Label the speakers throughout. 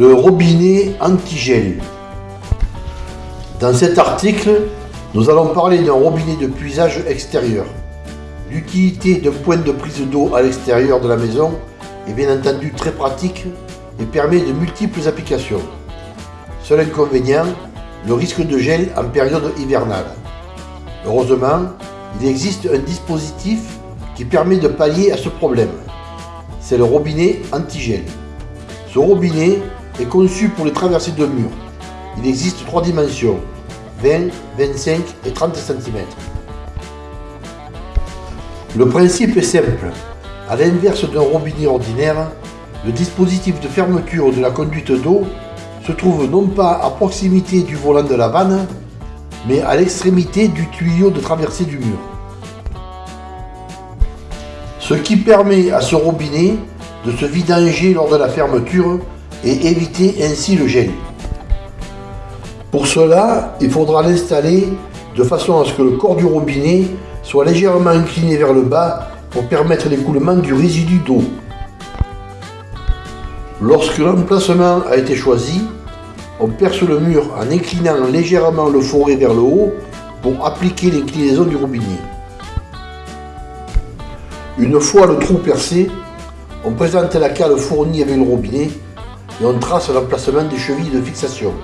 Speaker 1: Le robinet anti-gel. Dans cet article, nous allons parler d'un robinet de puisage extérieur. L'utilité d'un point de prise d'eau à l'extérieur de la maison est bien entendu très pratique et permet de multiples applications. Seul inconvénient, le risque de gel en période hivernale. Heureusement, il existe un dispositif qui permet de pallier à ce problème. C'est le robinet anti-gel. Ce robinet est conçu pour les traversées de murs. Il existe trois dimensions, 20, 25 et 30 cm. Le principe est simple. À l'inverse d'un robinet ordinaire, le dispositif de fermeture de la conduite d'eau se trouve non pas à proximité du volant de la vanne, mais à l'extrémité du tuyau de traversée du mur. Ce qui permet à ce robinet de se vidanger lors de la fermeture et éviter ainsi le gel. Pour cela, il faudra l'installer de façon à ce que le corps du robinet soit légèrement incliné vers le bas pour permettre l'écoulement du résidu d'eau. Lorsque l'emplacement a été choisi, on perce le mur en inclinant légèrement le forêt vers le haut pour appliquer l'inclinaison du robinet. Une fois le trou percé, on présente la cale fournie avec le robinet et on trace l'emplacement des chevilles de fixation.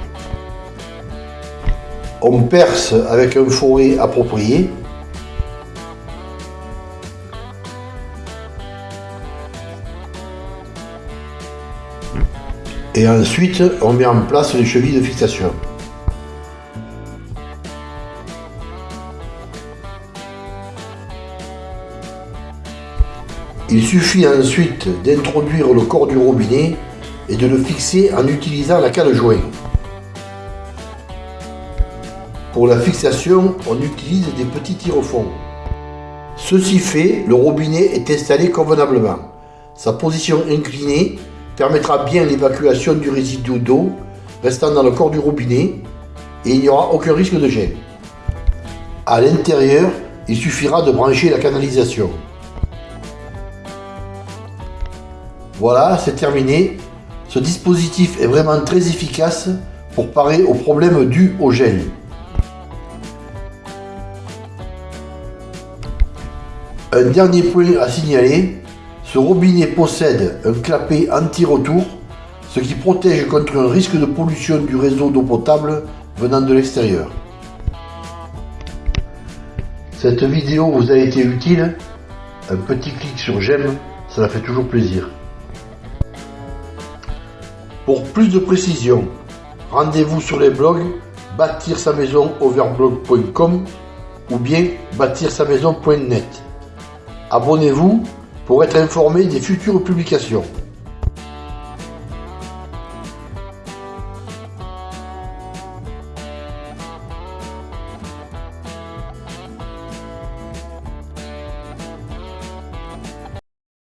Speaker 1: On perce avec un forêt approprié et ensuite on met en place les chevilles de fixation. Il suffit ensuite d'introduire le corps du robinet et de le fixer en utilisant la cale joint. Pour la fixation, on utilise des petits tire-fonds. Ceci fait, le robinet est installé convenablement. Sa position inclinée permettra bien l'évacuation du résidu d'eau restant dans le corps du robinet et il n'y aura aucun risque de gel. À l'intérieur, il suffira de brancher la canalisation. Voilà, c'est terminé. Ce dispositif est vraiment très efficace pour parer aux problèmes dus au gel. Un dernier point à signaler, ce robinet possède un clapet anti-retour, ce qui protège contre un risque de pollution du réseau d'eau potable venant de l'extérieur. Cette vidéo vous a été utile Un petit clic sur j'aime, cela fait toujours plaisir. Pour plus de précisions, rendez-vous sur les blogs bâtir sa maison overblog.com ou bien bâtir sa maison.net. Abonnez-vous pour être informé des futures publications.